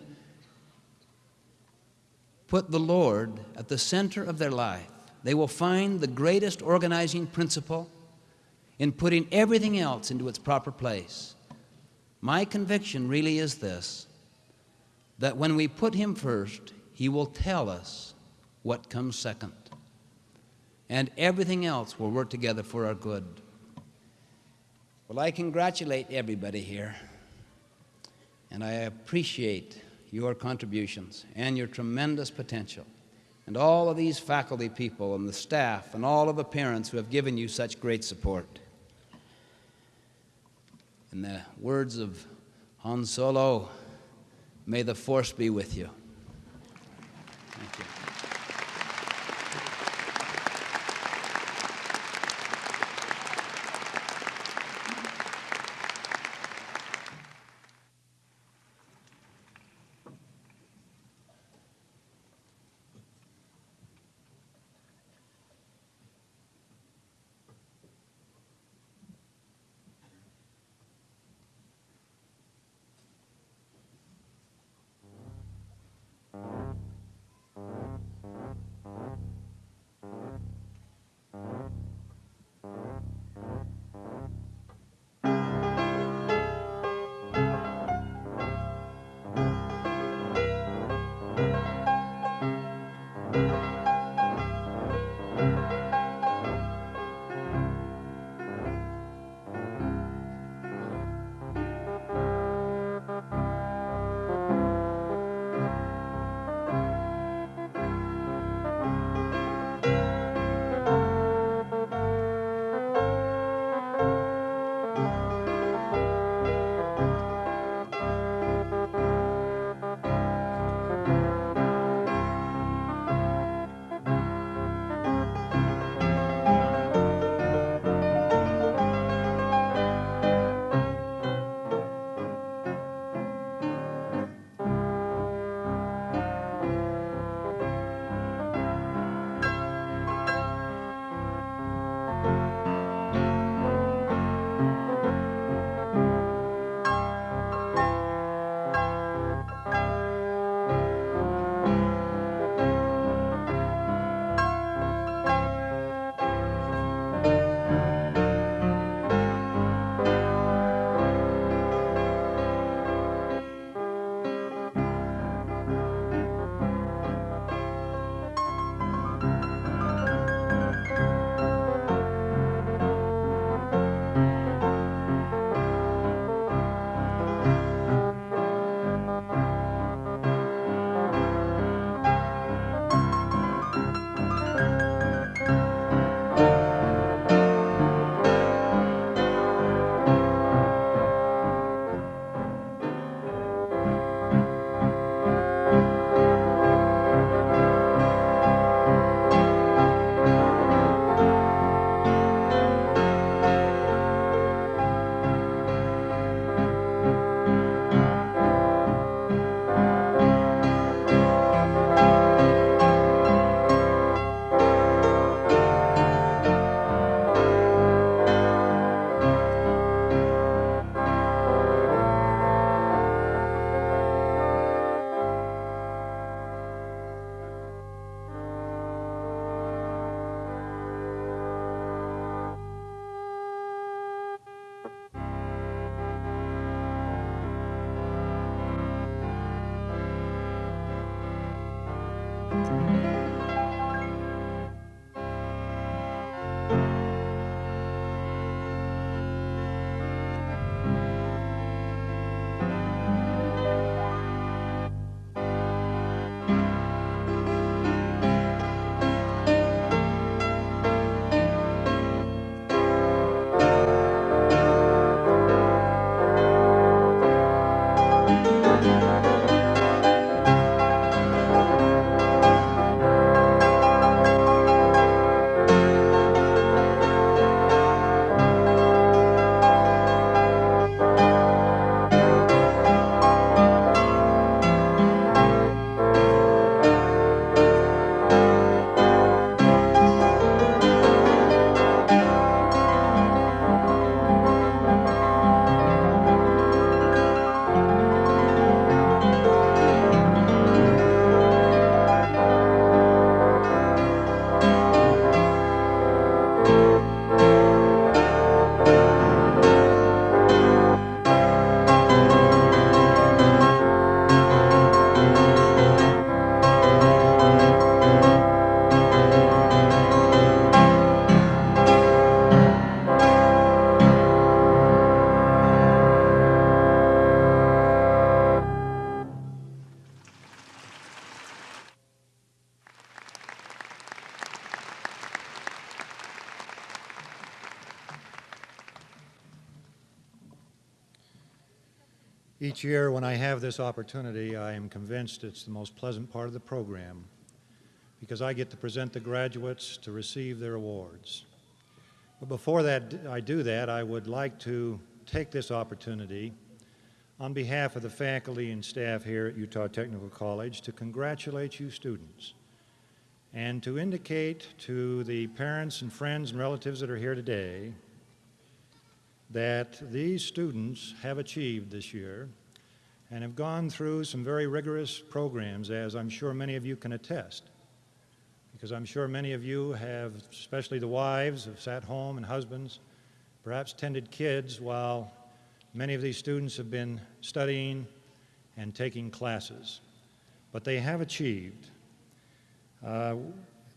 put the Lord at the center of their life, they will find the greatest organizing principle in putting everything else into its proper place. My conviction really is this that when we put Him first, He will tell us what comes second. And everything else will work together for our good. Well, I congratulate everybody here, and I appreciate your contributions and your tremendous potential, and all of these faculty people and the staff and all of the parents who have given you such great support. In the words of Han Solo, may the force be with you. Each year, when I have this opportunity, I am convinced it's the most pleasant part of the program because I get to present the graduates to receive their awards. But before that, I do that, I would like to take this opportunity on behalf of the faculty and staff here at Utah Technical College to congratulate you students and to indicate to the parents and friends and relatives that are here today that these students have achieved this year and have gone through some very rigorous programs, as I'm sure many of you can attest. Because I'm sure many of you have, especially the wives, have sat home and husbands, perhaps tended kids while many of these students have been studying and taking classes. But they have achieved. Uh,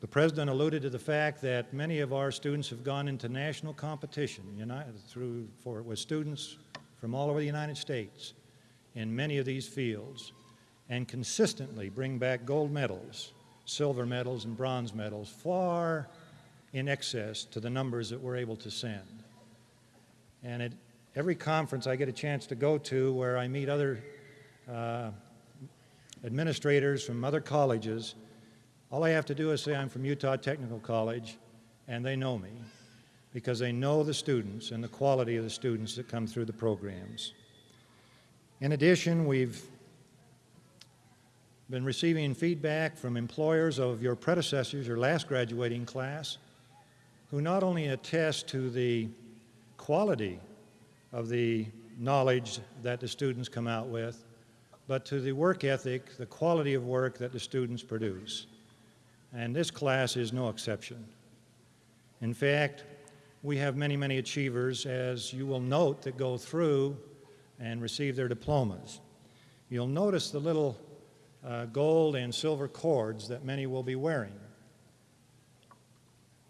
the president alluded to the fact that many of our students have gone into national competition United, through, for, with students from all over the United States in many of these fields and consistently bring back gold medals, silver medals, and bronze medals far in excess to the numbers that we're able to send. And at every conference I get a chance to go to where I meet other uh, administrators from other colleges, all I have to do is say I'm from Utah Technical College, and they know me because they know the students and the quality of the students that come through the programs. In addition, we've been receiving feedback from employers of your predecessors, your last graduating class, who not only attest to the quality of the knowledge that the students come out with, but to the work ethic, the quality of work that the students produce. And this class is no exception. In fact, we have many, many achievers, as you will note, that go through and receive their diplomas. You'll notice the little uh, gold and silver cords that many will be wearing.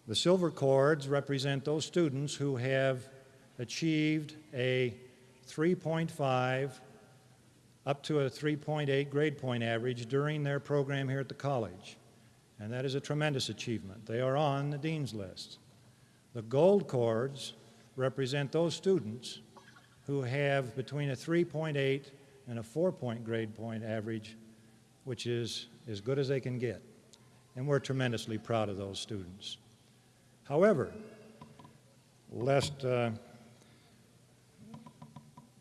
The silver cords represent those students who have achieved a 3.5 up to a 3.8 grade point average during their program here at the college. And that is a tremendous achievement. They are on the dean's list. The gold cords represent those students who have between a 3.8 and a 4 point grade point average, which is as good as they can get. And we're tremendously proud of those students. However, lest, uh,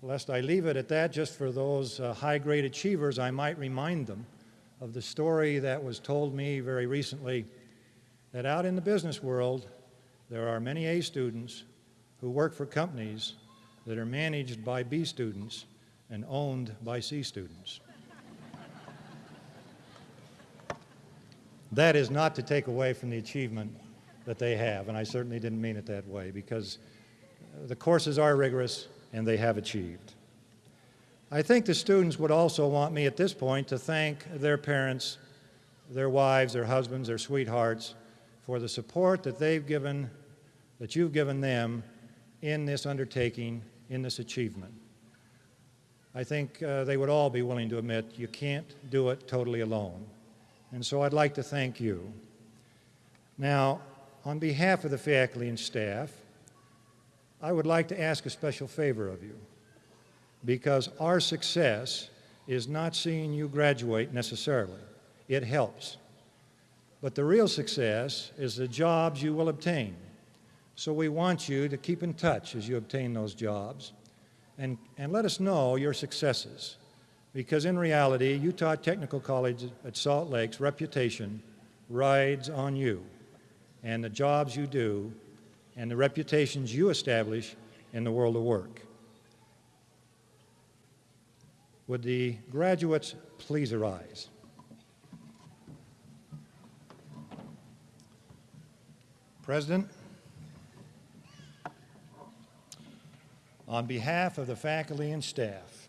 lest I leave it at that just for those uh, high grade achievers, I might remind them of the story that was told me very recently that out in the business world, there are many A students who work for companies that are managed by B students and owned by C students. that is not to take away from the achievement that they have, and I certainly didn't mean it that way because uh, the courses are rigorous and they have achieved. I think the students would also want me at this point to thank their parents, their wives, their husbands, their sweethearts for the support that they've given, that you've given them in this undertaking, in this achievement. I think uh, they would all be willing to admit you can't do it totally alone. And so I'd like to thank you. Now, on behalf of the faculty and staff, I would like to ask a special favor of you because our success is not seeing you graduate necessarily. It helps. But the real success is the jobs you will obtain. So we want you to keep in touch as you obtain those jobs and, and let us know your successes. Because in reality, Utah Technical College at Salt Lake's reputation rides on you and the jobs you do and the reputations you establish in the world of work. Would the graduates please arise? President, on behalf of the faculty and staff,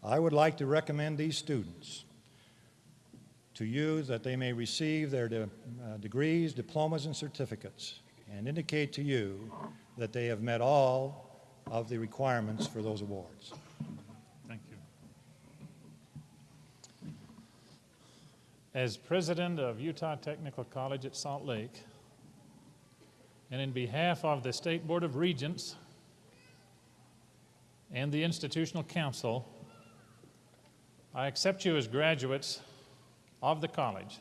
I would like to recommend these students to you that they may receive their de uh, degrees, diplomas, and certificates and indicate to you that they have met all of the requirements for those awards. Thank you. As president of Utah Technical College at Salt Lake, and in behalf of the State Board of Regents and the Institutional Council, I accept you as graduates of the college.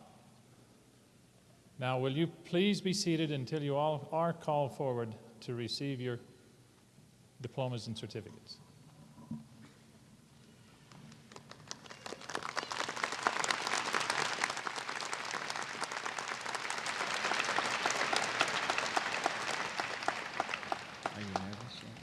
Now, will you please be seated until you all are called forward to receive your diplomas and certificates? Are you nervous yet?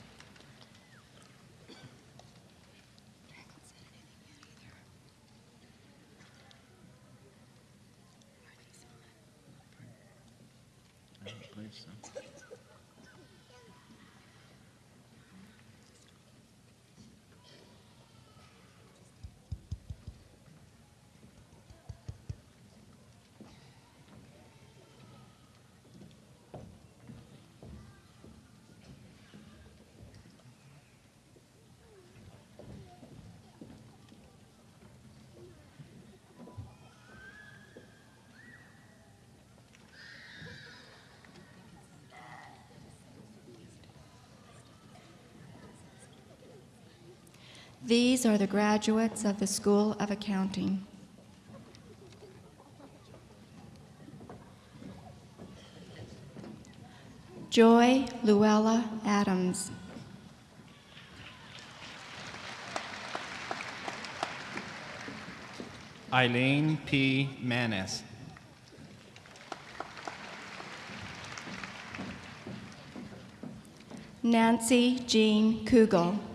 I don't believe so. These are the graduates of the School of Accounting. Joy Luella Adams. Eileen P. Manis. Nancy Jean Kugel.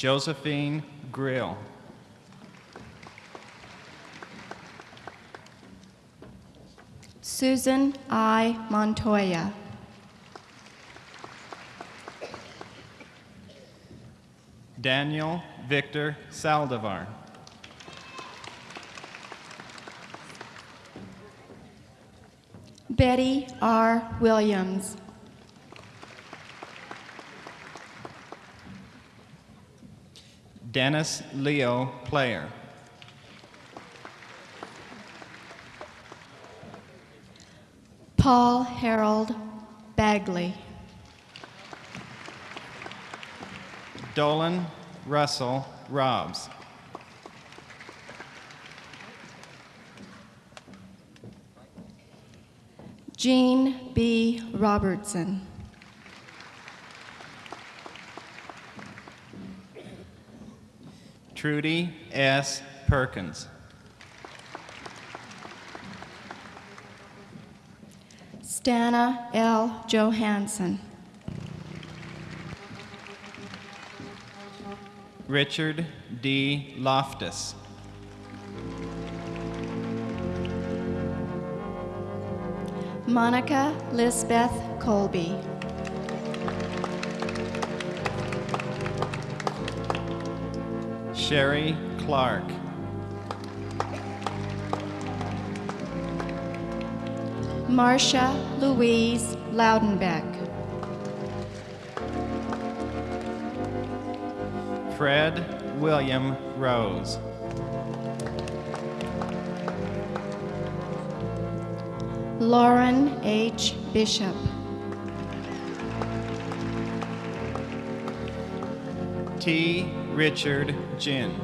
Josephine Grill. Susan I. Montoya. Daniel Victor Saldivar. Betty R. Williams. Dennis Leo Player. Paul Harold Bagley. Dolan Russell Robs. Jean B. Robertson. Trudy S. Perkins. Stana L. Johansson. Richard D. Loftus. Monica Lisbeth Colby. Sherry Clark. Marcia Louise Loudenbeck. Fred William Rose. Lauren H. Bishop. T. Richard Ginn.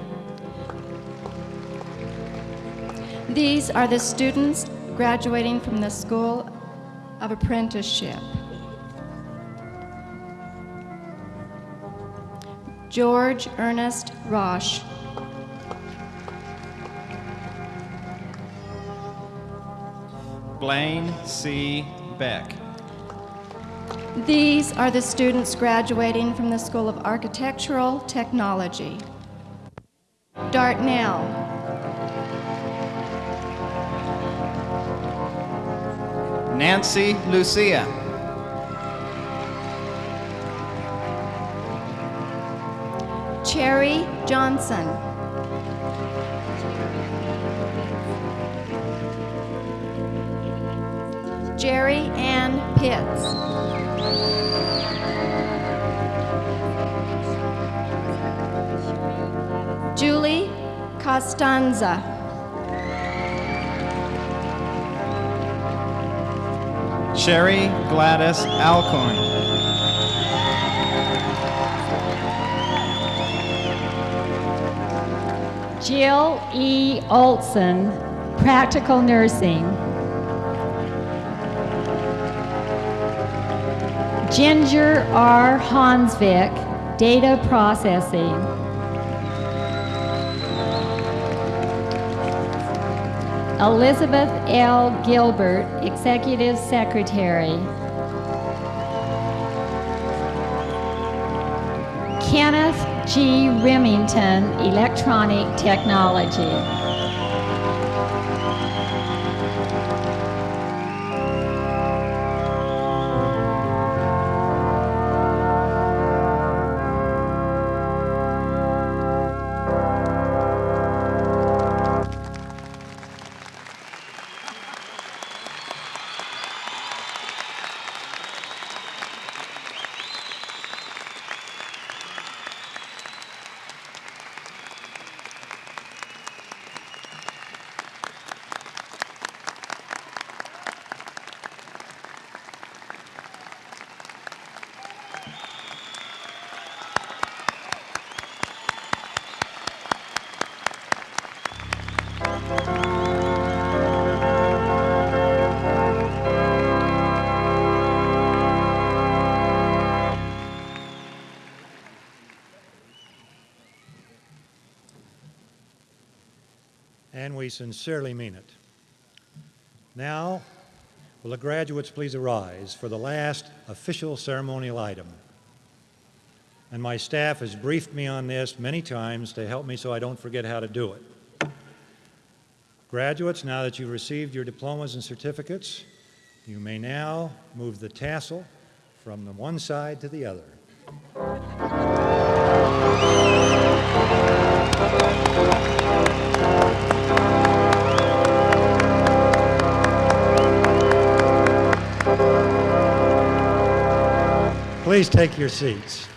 These are the students graduating from the School of Apprenticeship. George Ernest Roche. Blaine C. Beck. These are the students graduating from the School of Architectural Technology. Dartnell. Nancy Lucia. Cherry Johnson. Jerry Ann Pitts. stanza. Sherry Gladys Alcorn. Jill E. Olson, Practical Nursing. Ginger R. Hansvik, Data Processing. Elizabeth L. Gilbert, executive secretary. Kenneth G. Remington, Electronic Technology. We sincerely mean it. Now, will the graduates please arise for the last official ceremonial item? And my staff has briefed me on this many times to help me so I don't forget how to do it. Graduates, now that you've received your diplomas and certificates, you may now move the tassel from the one side to the other. Please take your seats.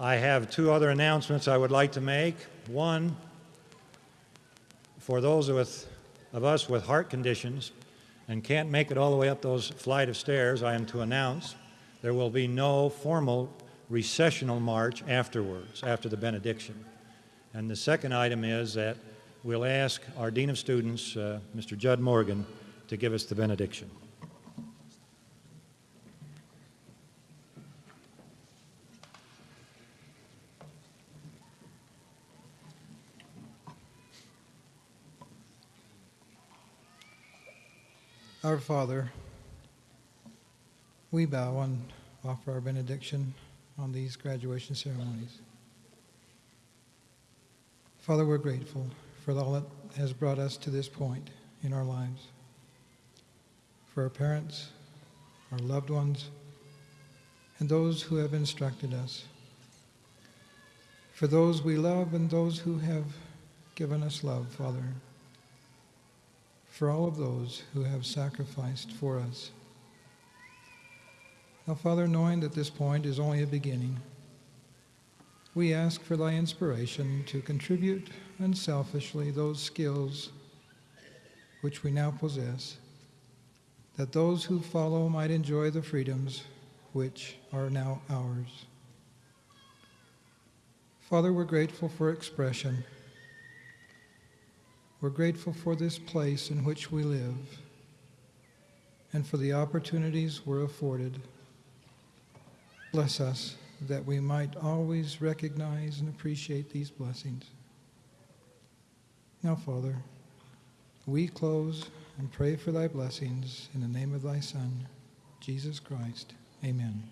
I have two other announcements I would like to make. One, for those with, of us with heart conditions and can't make it all the way up those flight of stairs, I am to announce there will be no formal recessional march afterwards, after the benediction. And the second item is that we'll ask our Dean of Students, uh, Mr. Judd Morgan, to give us the benediction. Our Father, we bow and offer our benediction on these graduation ceremonies. Father, we're grateful for all that has brought us to this point in our lives. For our parents, our loved ones, and those who have instructed us. For those we love and those who have given us love, Father. For all of those who have sacrificed for us. Now, Father, knowing that this point is only a beginning, we ask for thy inspiration to contribute unselfishly those skills which we now possess, that those who follow might enjoy the freedoms which are now ours. Father, we're grateful for expression. We're grateful for this place in which we live and for the opportunities we're afforded. Bless us that we might always recognize and appreciate these blessings. Now, Father, we close and pray for thy blessings in the name of thy Son, Jesus Christ. Amen.